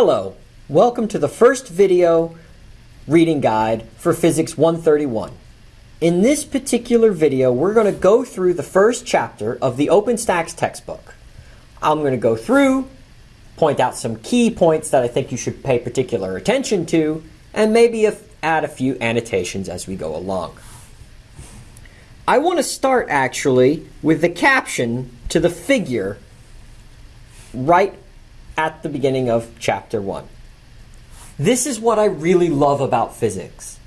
Hello, welcome to the first video reading guide for Physics 131. In this particular video, we're going to go through the first chapter of the OpenStax textbook. I'm going to go through, point out some key points that I think you should pay particular attention to, and maybe add a few annotations as we go along. I want to start actually with the caption to the figure right at the beginning of chapter 1. This is what I really love about physics.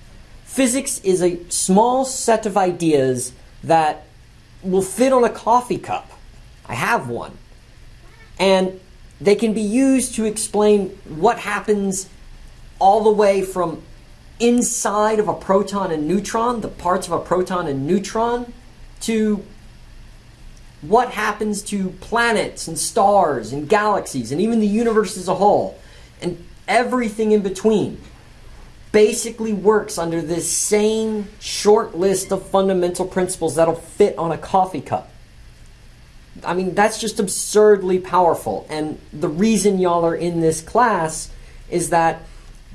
Physics is a small set of ideas that will fit on a coffee cup. I have one. And they can be used to explain what happens all the way from inside of a proton and neutron, the parts of a proton and neutron, to what happens to planets and stars and galaxies and even the universe as a whole and everything in between basically works under this same short list of fundamental principles that'll fit on a coffee cup. I mean, that's just absurdly powerful. And the reason y'all are in this class is that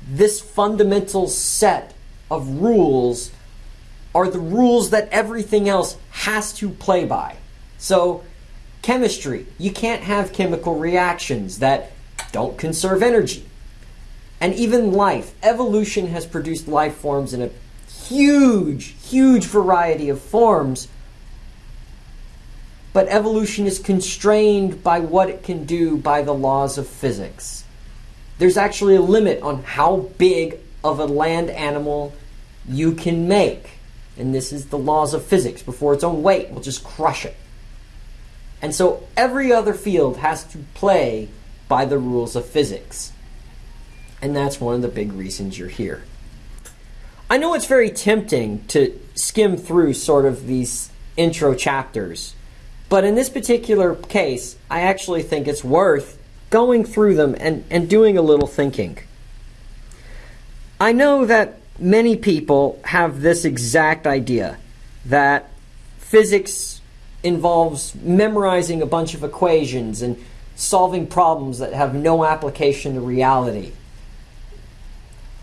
this fundamental set of rules are the rules that everything else has to play by. So, chemistry, you can't have chemical reactions that don't conserve energy. And even life, evolution has produced life forms in a huge, huge variety of forms. But evolution is constrained by what it can do by the laws of physics. There's actually a limit on how big of a land animal you can make. And this is the laws of physics. Before its own weight will just crush it. And so every other field has to play by the rules of physics. And that's one of the big reasons you're here. I know it's very tempting to skim through sort of these intro chapters, but in this particular case, I actually think it's worth going through them and, and doing a little thinking. I know that many people have this exact idea that physics involves memorizing a bunch of equations and solving problems that have no application to reality.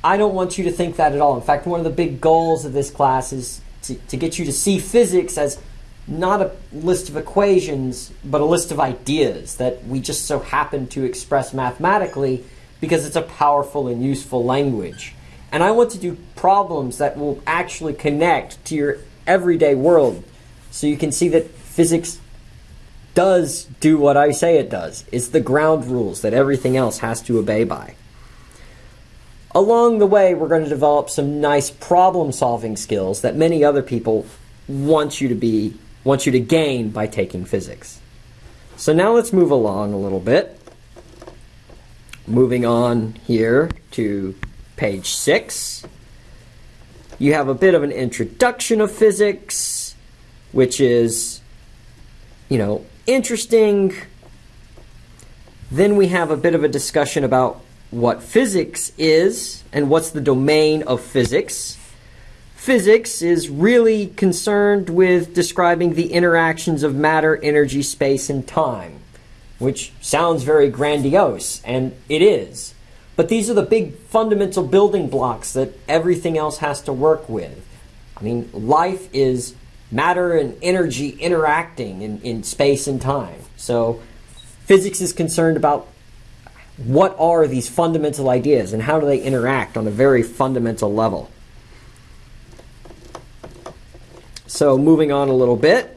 I don't want you to think that at all. In fact, one of the big goals of this class is to, to get you to see physics as not a list of equations, but a list of ideas that we just so happen to express mathematically because it's a powerful and useful language. And I want to do problems that will actually connect to your everyday world so you can see that physics does do what I say it does. It's the ground rules that everything else has to obey by. Along the way, we're going to develop some nice problem solving skills that many other people want you to be want you to gain by taking physics. So now let's move along a little bit. Moving on here to page 6. You have a bit of an introduction of physics, which is you know, interesting. Then we have a bit of a discussion about what physics is and what's the domain of physics. Physics is really concerned with describing the interactions of matter, energy, space, and time, which sounds very grandiose, and it is. But these are the big fundamental building blocks that everything else has to work with. I mean, life is matter and energy interacting in, in space and time. So physics is concerned about what are these fundamental ideas and how do they interact on a very fundamental level. So moving on a little bit,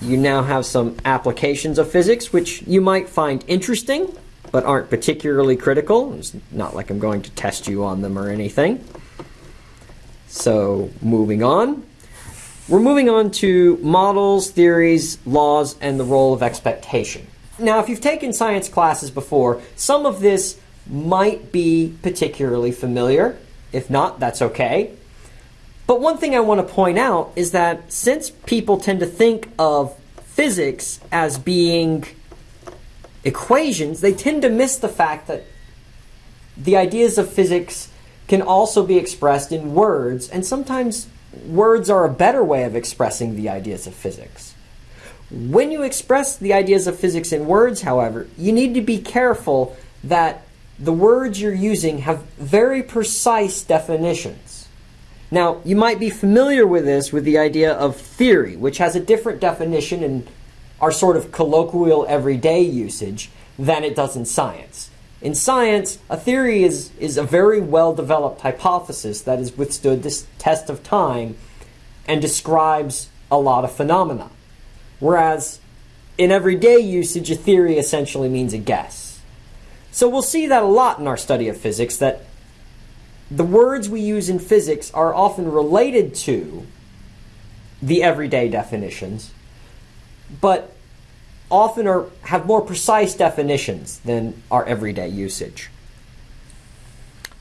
you now have some applications of physics which you might find interesting but aren't particularly critical. It's not like I'm going to test you on them or anything. So moving on, we're moving on to models, theories, laws, and the role of expectation. Now, if you've taken science classes before, some of this might be particularly familiar. If not, that's okay. But one thing I want to point out is that since people tend to think of physics as being equations, they tend to miss the fact that the ideas of physics can also be expressed in words and sometimes words are a better way of expressing the ideas of physics. When you express the ideas of physics in words, however, you need to be careful that the words you're using have very precise definitions. Now, you might be familiar with this with the idea of theory, which has a different definition in our sort of colloquial everyday usage than it does in science. In science, a theory is, is a very well developed hypothesis that has withstood this test of time and describes a lot of phenomena. Whereas in everyday usage, a theory essentially means a guess. So we'll see that a lot in our study of physics that the words we use in physics are often related to the everyday definitions, but often are, have more precise definitions than our everyday usage.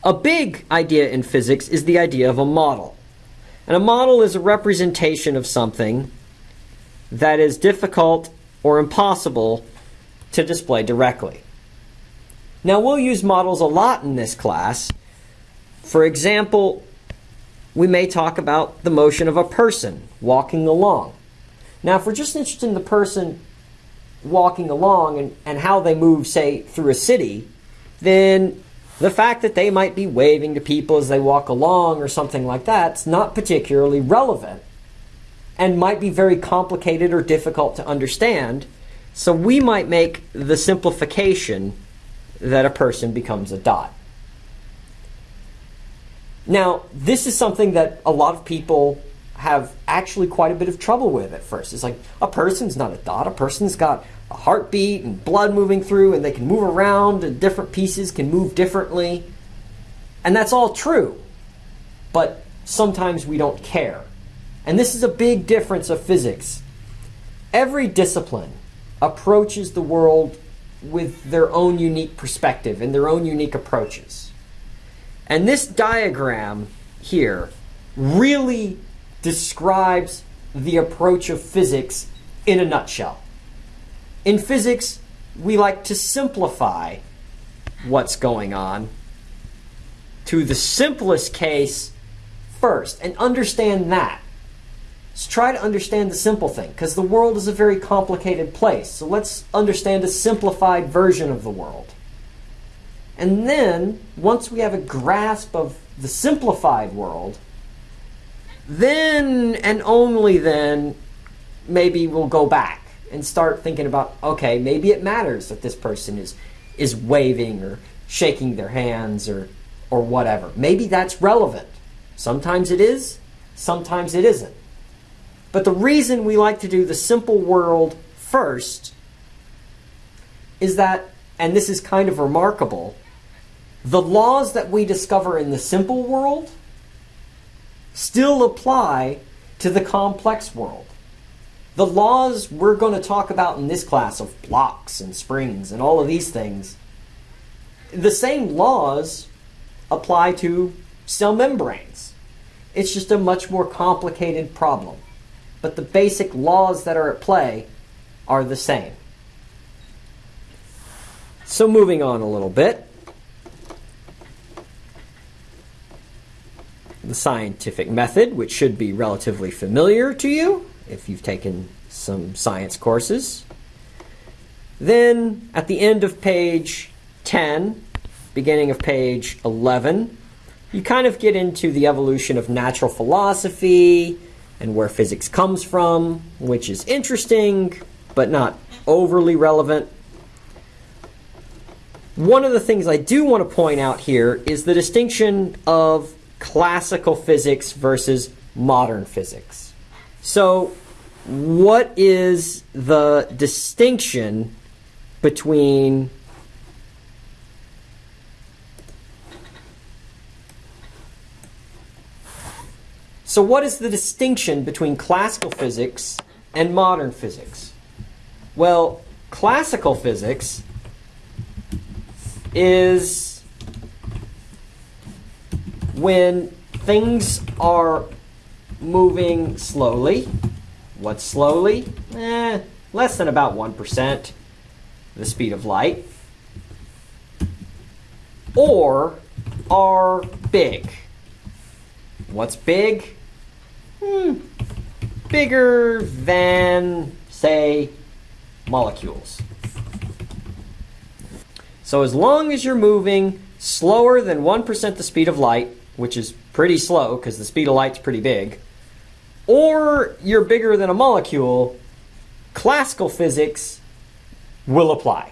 A big idea in physics is the idea of a model. And a model is a representation of something that is difficult or impossible to display directly. Now, we'll use models a lot in this class. For example, we may talk about the motion of a person walking along. Now, if we're just interested in the person walking along and, and how they move, say, through a city, then the fact that they might be waving to people as they walk along or something like that's not particularly relevant and might be very complicated or difficult to understand. So we might make the simplification that a person becomes a dot. Now, this is something that a lot of people have actually quite a bit of trouble with at first. It's like a person's not a dot. A person's got a heartbeat and blood moving through, and they can move around, and different pieces can move differently. And that's all true. But sometimes we don't care. And this is a big difference of physics. Every discipline approaches the world with their own unique perspective and their own unique approaches. And this diagram here really describes the approach of physics in a nutshell. In physics, we like to simplify what's going on to the simplest case first and understand that. Let's try to understand the simple thing because the world is a very complicated place. So let's understand a simplified version of the world. And then, once we have a grasp of the simplified world, then and only then maybe we'll go back and start thinking about okay maybe it matters that this person is is waving or shaking their hands or or whatever. Maybe that's relevant. Sometimes it is sometimes it isn't. But the reason we like to do the simple world first is that and this is kind of remarkable the laws that we discover in the simple world still apply to the complex world. The laws we're going to talk about in this class of blocks and springs and all of these things, the same laws apply to cell membranes. It's just a much more complicated problem. But the basic laws that are at play are the same. So moving on a little bit. The scientific method, which should be relatively familiar to you if you've taken some science courses. Then at the end of page 10, beginning of page 11, you kind of get into the evolution of natural philosophy and where physics comes from, which is interesting but not overly relevant. One of the things I do want to point out here is the distinction of classical physics versus modern physics. So, what is the distinction between So what is the distinction between classical physics and modern physics? Well, classical physics is when things are moving slowly, what's slowly? Eh, less than about 1% the speed of light, or are big. What's big? Hmm, bigger than, say, molecules. So as long as you're moving slower than 1% the speed of light, which is pretty slow because the speed of light's pretty big, or you're bigger than a molecule, classical physics will apply.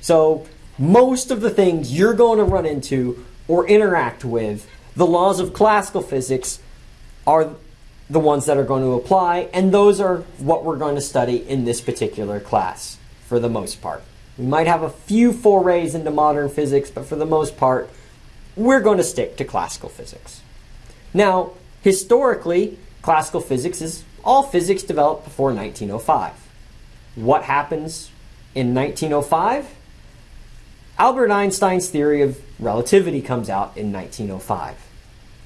So most of the things you're going to run into or interact with, the laws of classical physics are the ones that are going to apply, and those are what we're going to study in this particular class for the most part. We might have a few forays into modern physics, but for the most part, we're going to stick to classical physics. Now, historically, classical physics is all physics developed before 1905. What happens in 1905? Albert Einstein's theory of relativity comes out in 1905.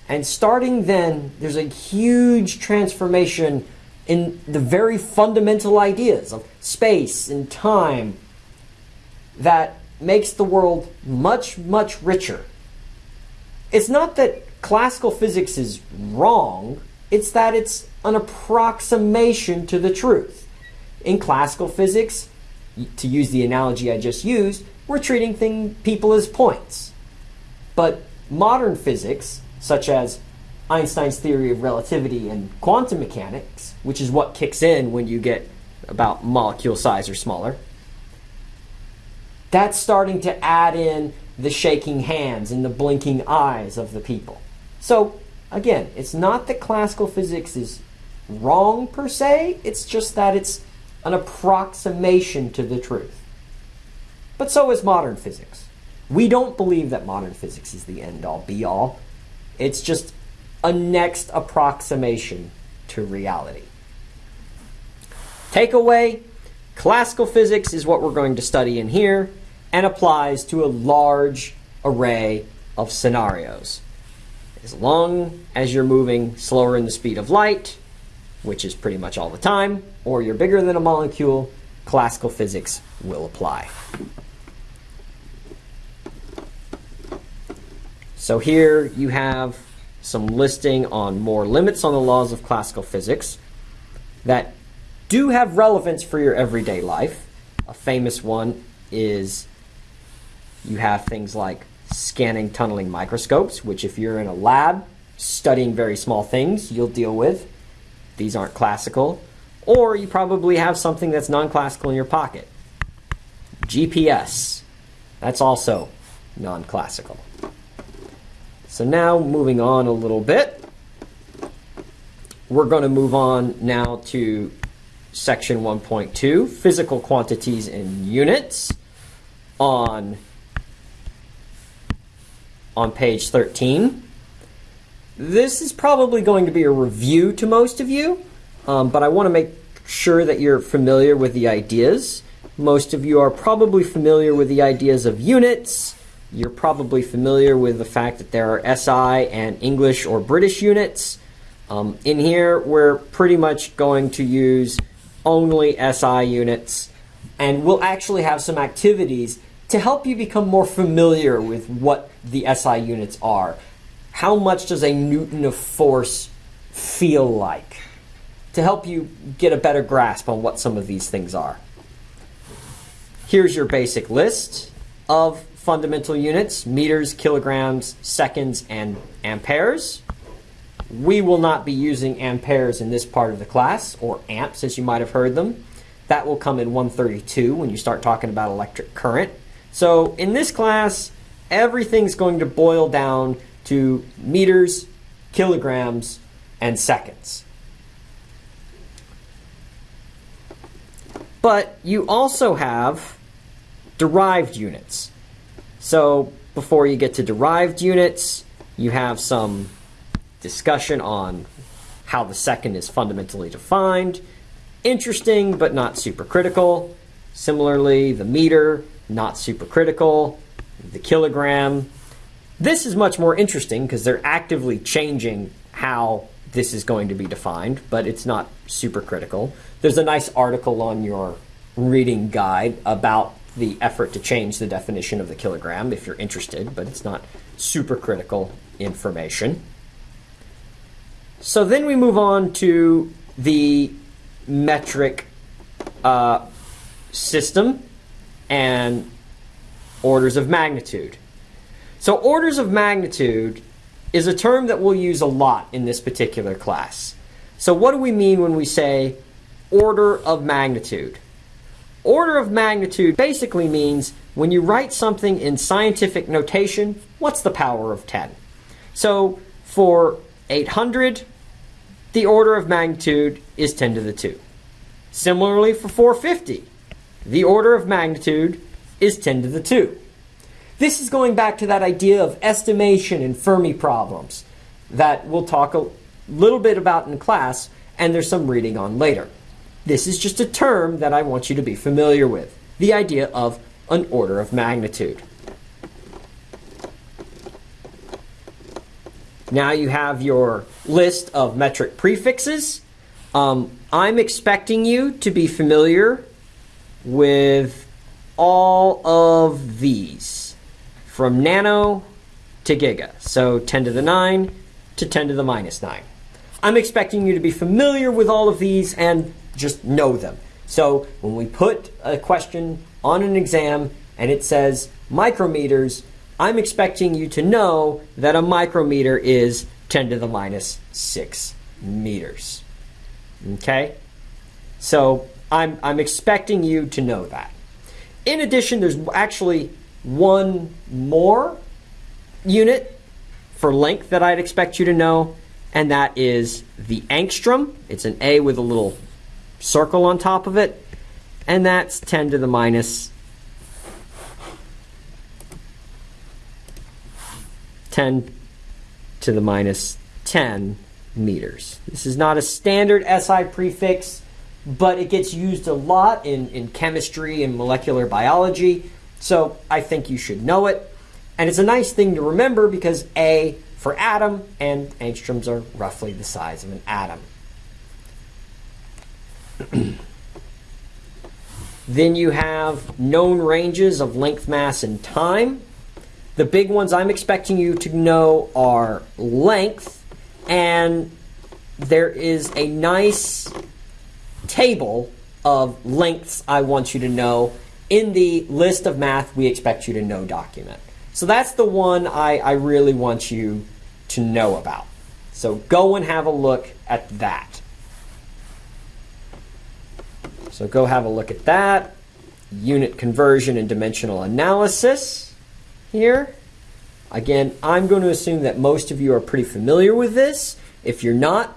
And starting then, there's a huge transformation in the very fundamental ideas of space and time that makes the world much, much richer. It's not that classical physics is wrong, it's that it's an approximation to the truth. In classical physics, to use the analogy I just used, we're treating thing, people as points. But modern physics such as Einstein's theory of relativity and quantum mechanics, which is what kicks in when you get about molecule size or smaller, that's starting to add in the shaking hands and the blinking eyes of the people. So, again, it's not that classical physics is wrong per se, it's just that it's an approximation to the truth. But so is modern physics. We don't believe that modern physics is the end all be all. It's just a next approximation to reality. Takeaway classical physics is what we're going to study in here and applies to a large array of scenarios. As long as you're moving slower than the speed of light, which is pretty much all the time, or you're bigger than a molecule, classical physics will apply. So here you have some listing on more limits on the laws of classical physics that do have relevance for your everyday life. A famous one is you have things like scanning tunneling microscopes, which if you're in a lab studying very small things, you'll deal with. These aren't classical. Or you probably have something that's non-classical in your pocket. GPS. That's also non-classical. So now moving on a little bit, we're going to move on now to section 1.2, physical quantities in units on, on page 13. This is probably going to be a review to most of you, um, but I want to make sure that you're familiar with the ideas. Most of you are probably familiar with the ideas of units, you're probably familiar with the fact that there are SI and English or British units. Um, in here, we're pretty much going to use only SI units, and we'll actually have some activities to help you become more familiar with what the SI units are. How much does a Newton of force feel like? To help you get a better grasp on what some of these things are. Here's your basic list of fundamental units, meters, kilograms, seconds, and amperes. We will not be using amperes in this part of the class, or amps as you might have heard them. That will come in 132 when you start talking about electric current. So in this class, everything's going to boil down to meters, kilograms, and seconds. But you also have derived units. So before you get to derived units, you have some discussion on how the second is fundamentally defined. Interesting, but not super critical. Similarly, the meter, not super critical. The kilogram. This is much more interesting because they're actively changing how this is going to be defined, but it's not super critical. There's a nice article on your reading guide about the effort to change the definition of the kilogram if you're interested, but it's not super critical information. So then we move on to the metric uh, system, and orders of magnitude. So orders of magnitude is a term that we'll use a lot in this particular class. So what do we mean when we say order of magnitude? Order of magnitude basically means when you write something in scientific notation, what's the power of 10? So for 800, the order of magnitude is 10 to the 2. Similarly for 450, the order of magnitude is 10 to the 2. This is going back to that idea of estimation in Fermi problems that we'll talk a little bit about in class and there's some reading on later. This is just a term that I want you to be familiar with, the idea of an order of magnitude. Now you have your list of metric prefixes. Um, I'm expecting you to be familiar with all of these from nano to giga. So 10 to the 9 to 10 to the minus 9. I'm expecting you to be familiar with all of these and just know them. So when we put a question on an exam and it says micrometers, I'm expecting you to know that a micrometer is 10 to the minus 6 meters. Okay? So I'm, I'm expecting you to know that. In addition, there's actually one more unit for length that I'd expect you to know, and that is the angstrom. It's an A with a little circle on top of it, and that's 10 to the minus 10 to the minus 10 meters. This is not a standard SI prefix, but it gets used a lot in, in chemistry and molecular biology, so I think you should know it. And it's a nice thing to remember because A for atom and angstroms are roughly the size of an atom. then you have known ranges of length, mass, and time. The big ones I'm expecting you to know are length, and there is a nice table of lengths I want you to know in the list of math we expect you to know document. So that's the one I, I really want you to know about. So go and have a look at that. So go have a look at that. Unit conversion and dimensional analysis here. Again, I'm going to assume that most of you are pretty familiar with this. If you're not,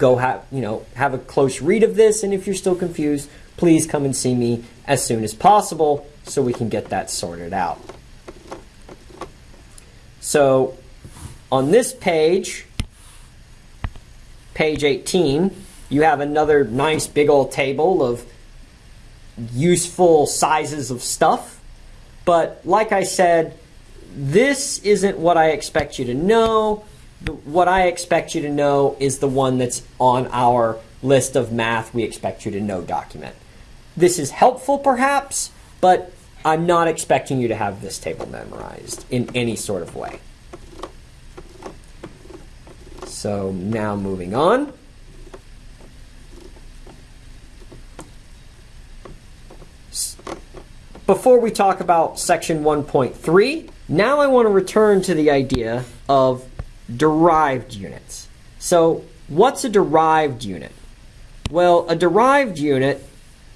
go have, you know, have a close read of this. And if you're still confused, please come and see me as soon as possible so we can get that sorted out. So on this page, page 18, you have another nice big old table of useful sizes of stuff. But like I said, this isn't what I expect you to know. What I expect you to know is the one that's on our list of math we expect you to know document. This is helpful perhaps, but I'm not expecting you to have this table memorized in any sort of way. So now moving on. Before we talk about section 1.3, now I want to return to the idea of derived units. So what's a derived unit? Well, a derived unit,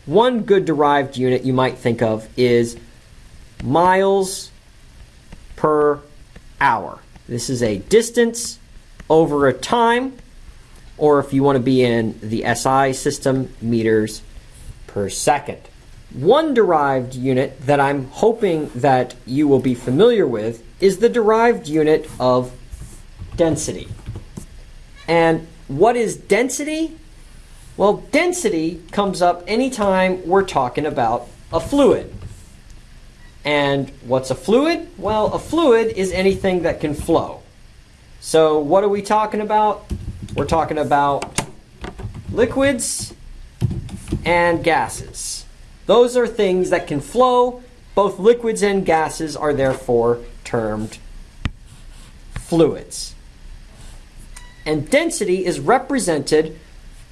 one good derived unit you might think of is miles per hour. This is a distance over a time, or if you want to be in the SI system, meters per second. One derived unit that I'm hoping that you will be familiar with is the derived unit of density. And what is density? Well, density comes up anytime we're talking about a fluid. And what's a fluid? Well, a fluid is anything that can flow. So what are we talking about? We're talking about liquids and gases. Those are things that can flow. Both liquids and gases are therefore termed fluids. And density is represented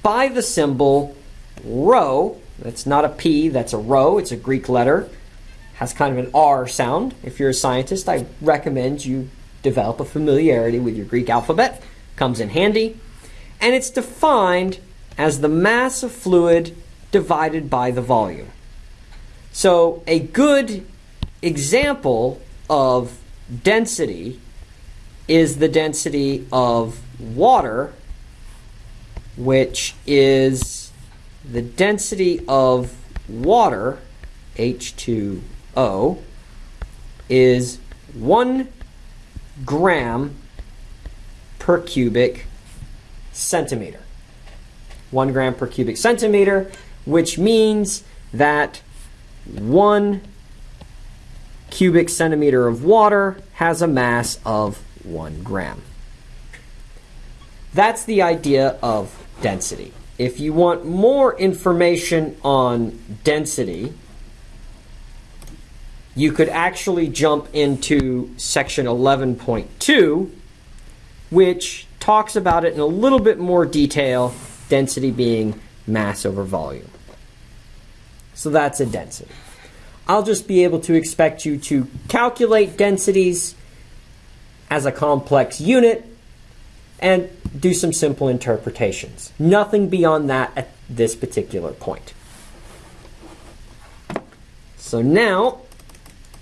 by the symbol rho. That's not a P, that's a rho, it's a Greek letter. has kind of an R sound. If you're a scientist, I recommend you develop a familiarity with your Greek alphabet. Comes in handy. And it's defined as the mass of fluid divided by the volume. So a good example of density is the density of water, which is the density of water, H2O, is 1 gram per cubic centimeter. 1 gram per cubic centimeter, which means that 1 cubic centimeter of water has a mass of 1 gram. That's the idea of density. If you want more information on density, you could actually jump into section 11.2, which talks about it in a little bit more detail, density being mass over volume. So that's a density. I'll just be able to expect you to calculate densities as a complex unit and do some simple interpretations. Nothing beyond that at this particular point. So now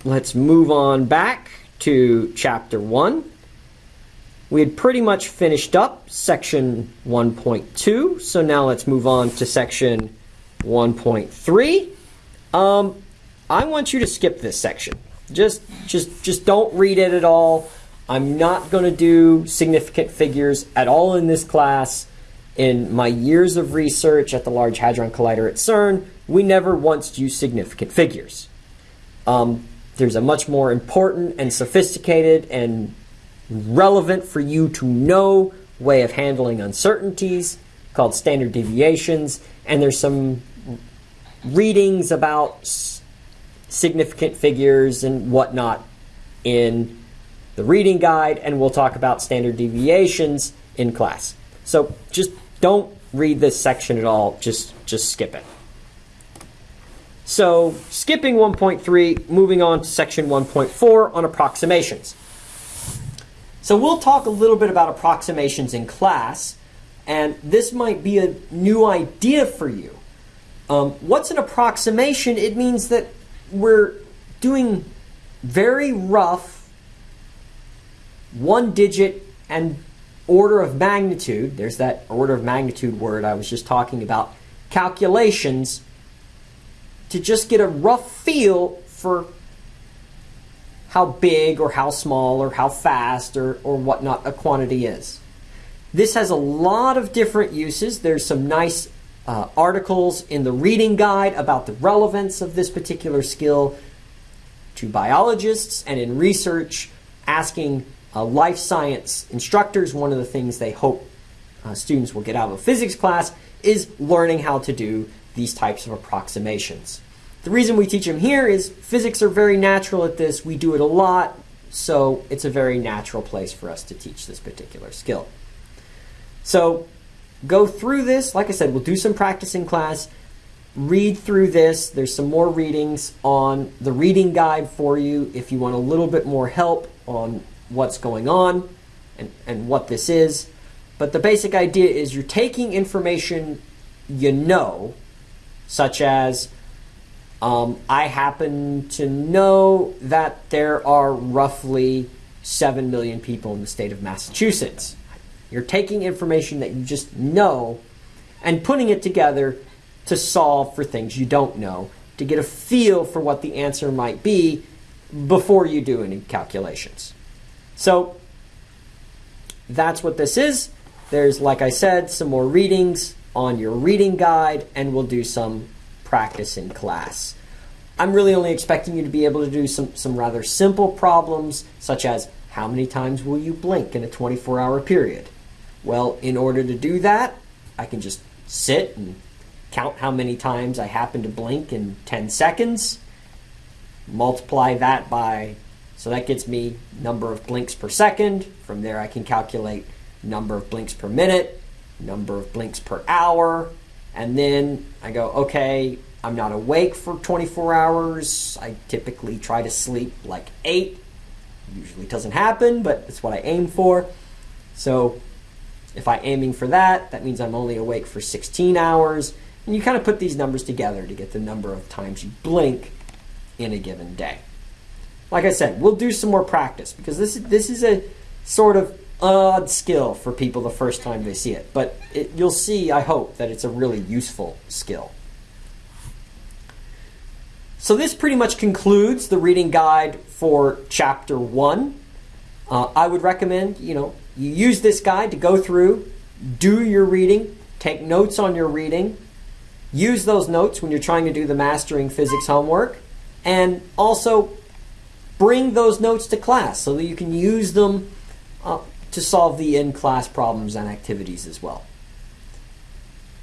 let's move on back to chapter 1. We had pretty much finished up section 1.2, so now let's move on to section 1.3. Um, I want you to skip this section. Just, just, just don't read it at all. I'm not going to do significant figures at all in this class. In my years of research at the Large Hadron Collider at CERN, we never once used significant figures. Um, there's a much more important and sophisticated and relevant for you to know way of handling uncertainties called standard deviations, and there's some readings about significant figures and whatnot in the reading guide, and we'll talk about standard deviations in class. So just don't read this section at all, just, just skip it. So skipping 1.3, moving on to section 1.4 on approximations. So we'll talk a little bit about approximations in class, and this might be a new idea for you. Um, what's an approximation? It means that we're doing very rough one digit and order of magnitude, there's that order of magnitude word I was just talking about, calculations to just get a rough feel for how big or how small or how fast or, or whatnot a quantity is. This has a lot of different uses. There's some nice uh, articles in the reading guide about the relevance of this particular skill to biologists and in research, asking uh, life science instructors. One of the things they hope uh, students will get out of a physics class is learning how to do these types of approximations. The reason we teach them here is physics are very natural at this. We do it a lot, so it's a very natural place for us to teach this particular skill. So go through this. Like I said, we'll do some practice in class. Read through this. There's some more readings on the reading guide for you if you want a little bit more help on what's going on and, and what this is. But the basic idea is you're taking information you know, such as um, I happen to know that there are roughly 7 million people in the state of Massachusetts. You're taking information that you just know and putting it together to solve for things you don't know, to get a feel for what the answer might be before you do any calculations. So that's what this is. There's, like I said, some more readings on your reading guide, and we'll do some practice in class. I'm really only expecting you to be able to do some, some rather simple problems, such as how many times will you blink in a 24 hour period? Well, in order to do that, I can just sit and count how many times I happen to blink in 10 seconds, multiply that by, so that gets me number of blinks per second. From there I can calculate number of blinks per minute, number of blinks per hour, and then I go, okay, I'm not awake for 24 hours. I typically try to sleep like 8. Usually doesn't happen, but it's what I aim for. So if I'm aiming for that, that means I'm only awake for 16 hours. And you kind of put these numbers together to get the number of times you blink in a given day. Like I said, we'll do some more practice because this is, this is a sort of odd skill for people the first time they see it. But it, you'll see, I hope, that it's a really useful skill. So this pretty much concludes the reading guide for chapter one. Uh, I would recommend, you know, you use this guide to go through, do your reading, take notes on your reading, use those notes when you're trying to do the mastering physics homework, and also bring those notes to class so that you can use them uh, to solve the in-class problems and activities as well.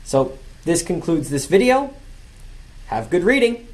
So this concludes this video. Have good reading.